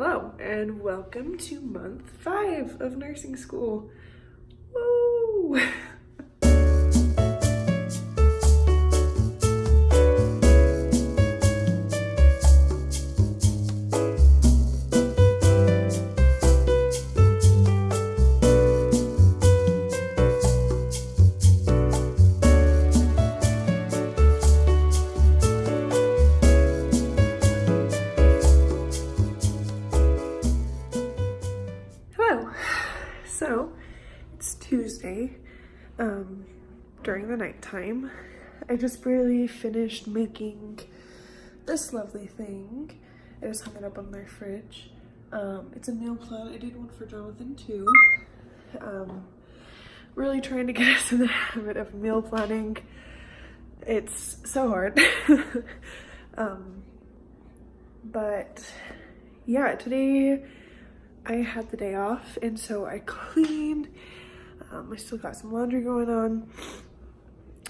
Hello and welcome to month five of nursing school. Woo! um, during the nighttime. I just barely finished making this lovely thing. I just hung it up on my fridge. Um, it's a meal plan. I did one for Jonathan too. Um, really trying to get us in the habit of meal planning. It's so hard. um, but yeah, today I had the day off and so I cleaned. Um, I still got some laundry going on,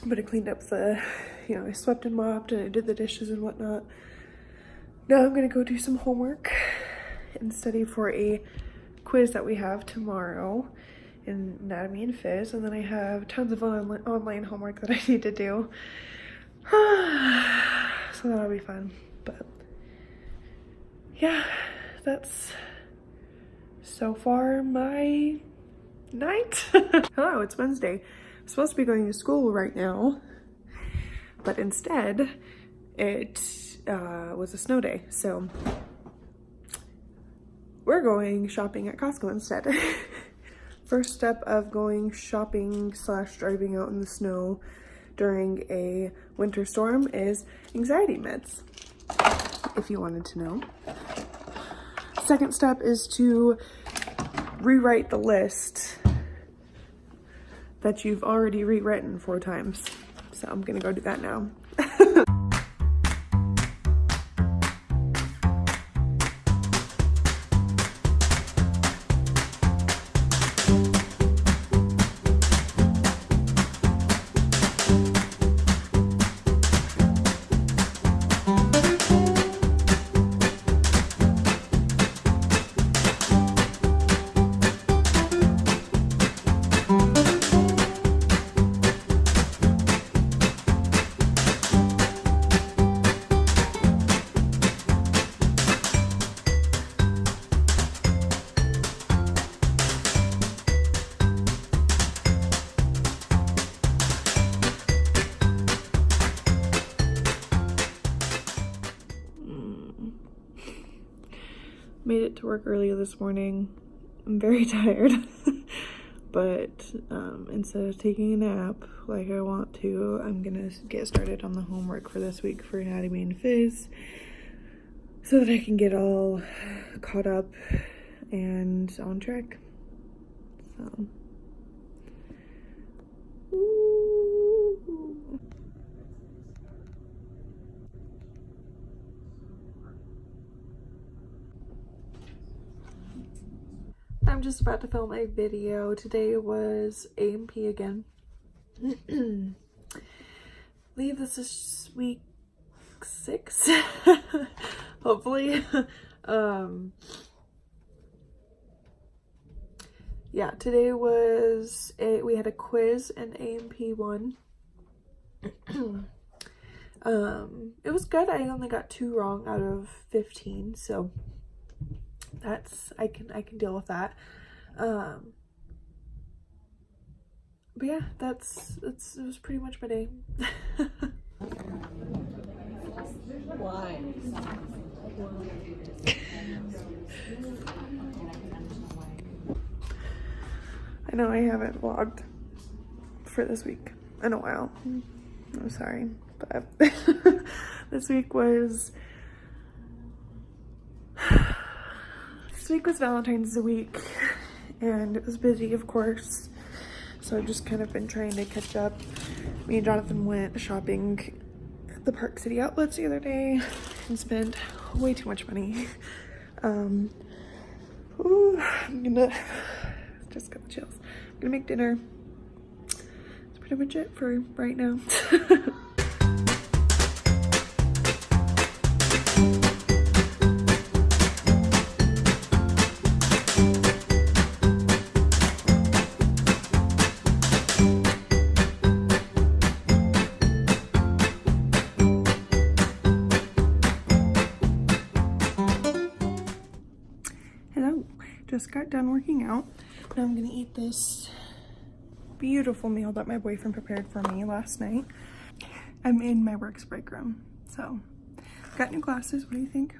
but I cleaned up the, you know, I swept and mopped and I did the dishes and whatnot. Now I'm gonna go do some homework and study for a quiz that we have tomorrow in anatomy and phys and then I have tons of on online homework that I need to do. so that'll be fun, but yeah, that's so far my night. Hello, it's Wednesday. I'm supposed to be going to school right now, but instead it uh, was a snow day. So we're going shopping at Costco instead. First step of going shopping slash driving out in the snow during a winter storm is anxiety meds, if you wanted to know. Second step is to rewrite the list that you've already rewritten four times. So I'm gonna go do that now. Made it to work earlier this morning. I'm very tired. but um, instead of taking a nap like I want to, I'm gonna get started on the homework for this week for anatomy and phys so that I can get all caught up and on track. So. Just about to film a video. Today was A&P again. Leave this is week six, hopefully. um, yeah, today was a, we had a quiz in A&P one. um, it was good. I only got two wrong out of 15, so that's I can I can deal with that. Um, but yeah, that's that's it was pretty much my day. I know I haven't vlogged for this week in a while. I'm sorry, but this week was this week was Valentine's week and it was busy of course. So I've just kind of been trying to catch up. Me and Jonathan went shopping at the Park City outlets the other day and spent way too much money. Um ooh, I'm gonna just got the chills. I'm gonna make dinner. That's pretty much it for right now got done working out. Now I'm gonna eat this beautiful meal that my boyfriend prepared for me last night. I'm in my work's break room, so got new glasses. What do you think?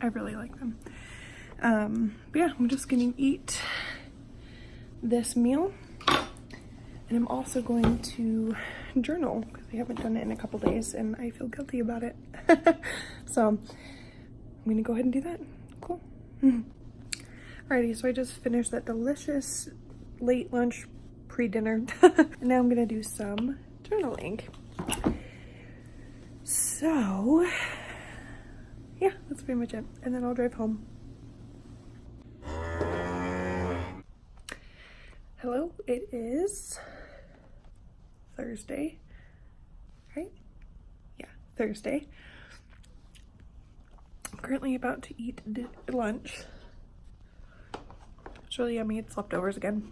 I really like them. Um, but yeah, I'm just gonna eat this meal and I'm also going to journal because I haven't done it in a couple days and I feel guilty about it. so I'm gonna go ahead and do that. Cool. Alrighty, so I just finished that delicious late lunch pre-dinner. and now I'm gonna do some journaling. So yeah, that's pretty much it. And then I'll drive home. Hello, it is Thursday, right? Yeah, Thursday. I'm currently about to eat lunch. It's really yummy. It's leftovers again.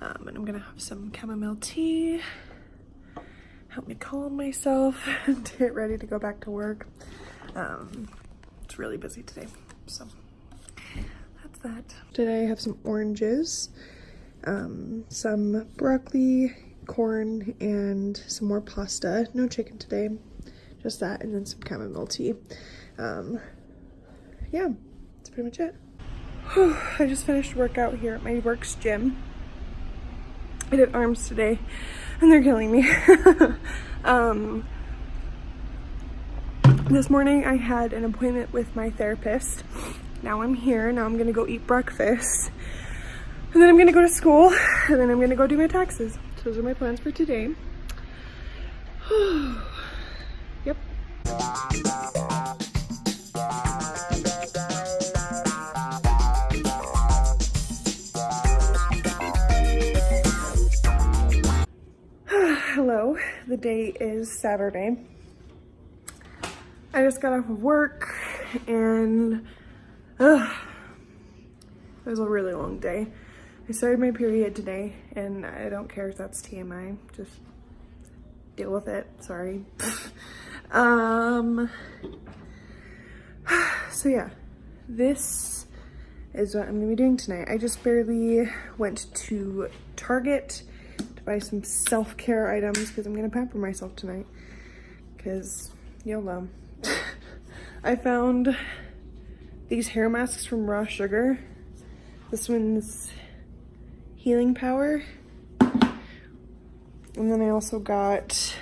Um, and I'm gonna have some chamomile tea. Help me calm myself and get ready to go back to work. Um, it's really busy today, so that's that. Today I have some oranges, um, some broccoli, corn, and some more pasta. No chicken today, just that, and then some chamomile tea. Um, yeah, that's pretty much it. I just finished workout here at my works gym. I did arms today, and they're killing me. um, this morning I had an appointment with my therapist. Now I'm here, now I'm gonna go eat breakfast. And then I'm gonna go to school, and then I'm gonna go do my taxes. So those are my plans for today. The day is Saturday. I just got off of work and it was a really long day. I started my period today and I don't care if that's TMI, just deal with it, sorry. um, so yeah, this is what I'm gonna be doing tonight. I just barely went to Target buy some self-care items because I'm gonna pamper myself tonight because YOLO. I found these hair masks from Raw Sugar. This one's Healing Power. And then I also got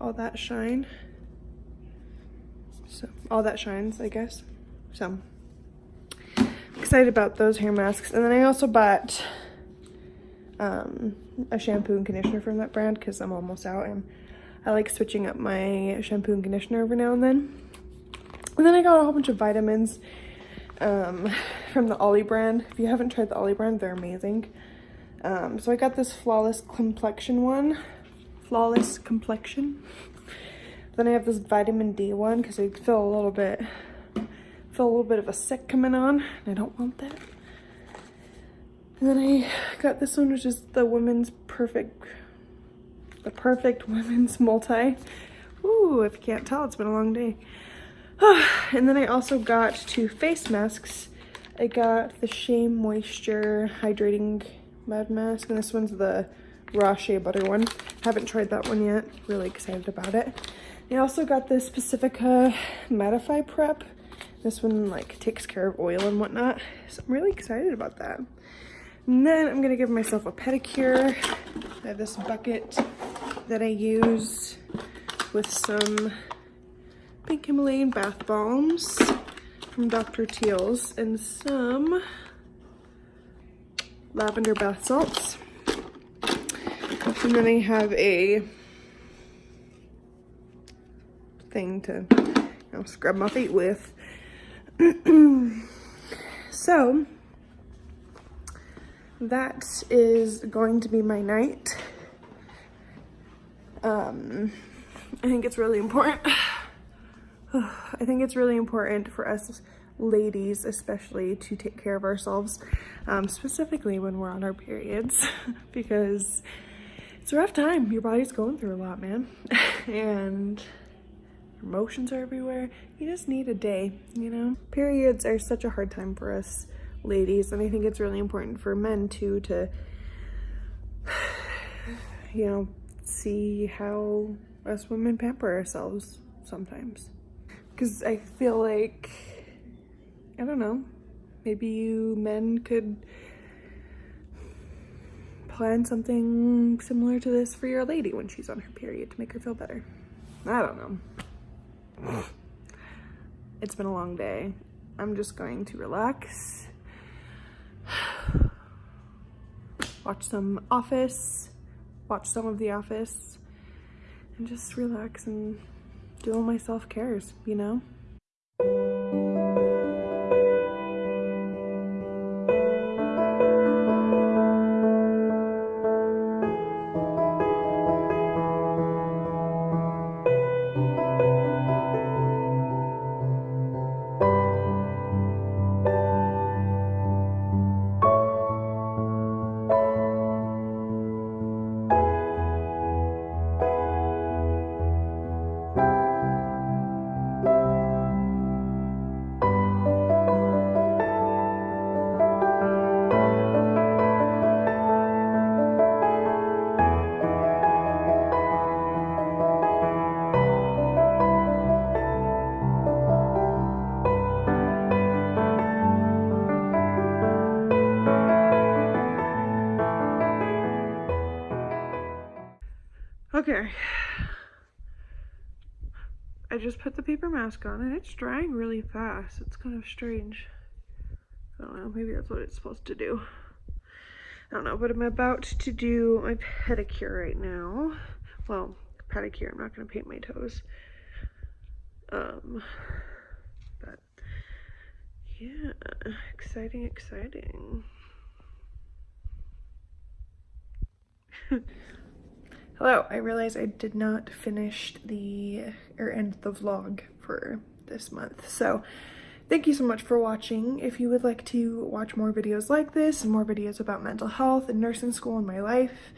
All That Shine. So, All That Shines, I guess. So, excited about those hair masks. And then I also bought um, a shampoo and conditioner from that brand because I'm almost out and I like switching up my shampoo and conditioner every now and then. And then I got a whole bunch of vitamins um, from the Olly brand. If you haven't tried the Olly brand, they're amazing. Um, so I got this Flawless Complexion one. Flawless Complexion. Then I have this vitamin D one because I feel a little bit, feel a little bit of a sick coming on. And I don't want that. And then I got this one, which is the Women's Perfect, the Perfect Women's Multi. Ooh, if you can't tell, it's been a long day. and then I also got two face masks. I got the Shea Moisture Hydrating Mud Mask, and this one's the raw shea butter one. Haven't tried that one yet. Really excited about it. I also got this Pacifica Mattify Prep. This one like takes care of oil and whatnot. So I'm really excited about that. And then I'm gonna give myself a pedicure. I have this bucket that I use with some Pink Himalayan bath bombs from Dr. Teal's and some lavender bath salts. And then I have a thing to you know, scrub my feet with. so that is going to be my night. Um, I think it's really important I think it's really important for us ladies especially to take care of ourselves um, specifically when we're on our periods because it's a rough time your body's going through a lot man and emotions are everywhere. You just need a day, you know? Periods are such a hard time for us ladies, and I think it's really important for men too to, you know, see how us women pamper ourselves sometimes. Because I feel like, I don't know, maybe you men could plan something similar to this for your lady when she's on her period to make her feel better. I don't know. It's been a long day. I'm just going to relax, watch some Office, watch some of The Office, and just relax and do all my self-cares, you know? Okay. I just put the paper mask on and it's drying really fast. It's kind of strange. I don't know, maybe that's what it's supposed to do. I don't know, but I'm about to do my pedicure right now. Well, pedicure, I'm not gonna paint my toes. Um, but yeah, exciting, exciting. Hello, I realized I did not finish the, or end the vlog for this month. So thank you so much for watching. If you would like to watch more videos like this and more videos about mental health and nursing school and my life,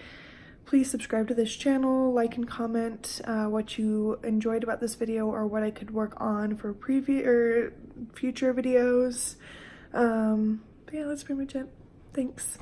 please subscribe to this channel, like and comment uh, what you enjoyed about this video or what I could work on for previous or future videos. Um, but yeah, that's pretty much it. Thanks.